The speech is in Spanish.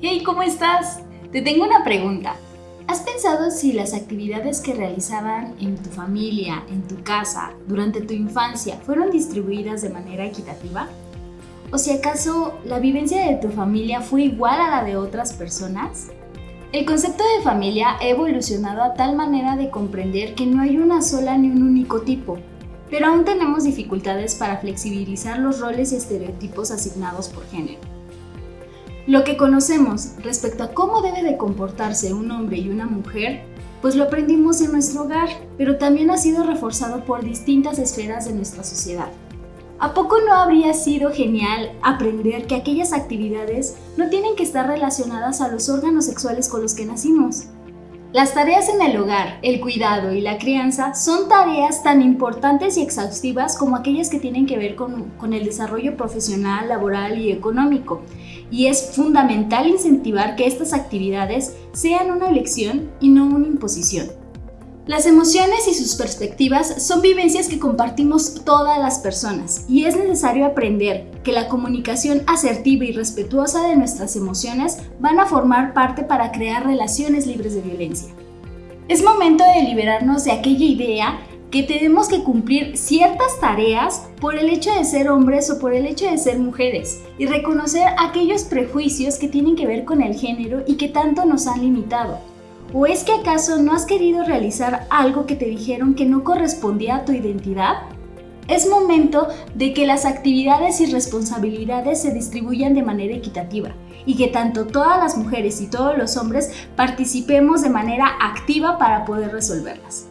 Hey, ¿cómo estás? Te tengo una pregunta. ¿Has pensado si las actividades que realizaban en tu familia, en tu casa, durante tu infancia, fueron distribuidas de manera equitativa? ¿O si acaso la vivencia de tu familia fue igual a la de otras personas? El concepto de familia ha evolucionado a tal manera de comprender que no hay una sola ni un único tipo, pero aún tenemos dificultades para flexibilizar los roles y estereotipos asignados por género. Lo que conocemos respecto a cómo debe de comportarse un hombre y una mujer, pues lo aprendimos en nuestro hogar, pero también ha sido reforzado por distintas esferas de nuestra sociedad. ¿A poco no habría sido genial aprender que aquellas actividades no tienen que estar relacionadas a los órganos sexuales con los que nacimos? Las tareas en el hogar, el cuidado y la crianza son tareas tan importantes y exhaustivas como aquellas que tienen que ver con, el desarrollo profesional, laboral y económico. Y es fundamental incentivar que estas actividades sean una elección y no una imposición. Las emociones y sus perspectivas son vivencias que compartimos todas las personas y es necesario aprender que la comunicación asertiva y respetuosa de nuestras emociones van a formar parte para crear relaciones libres de violencia. Es momento de liberarnos de aquella idea que tenemos que cumplir ciertas tareas por el hecho de ser hombres o por el hecho de ser mujeres y reconocer aquellos prejuicios que tienen que ver con el género y que tanto nos han limitado. ¿O es que acaso no has querido realizar algo que te dijeron que no correspondía a tu identidad? Es momento de que las actividades y responsabilidades se distribuyan de manera equitativa y que tanto todas las mujeres y todos los hombres participemos de manera activa para poder resolverlas.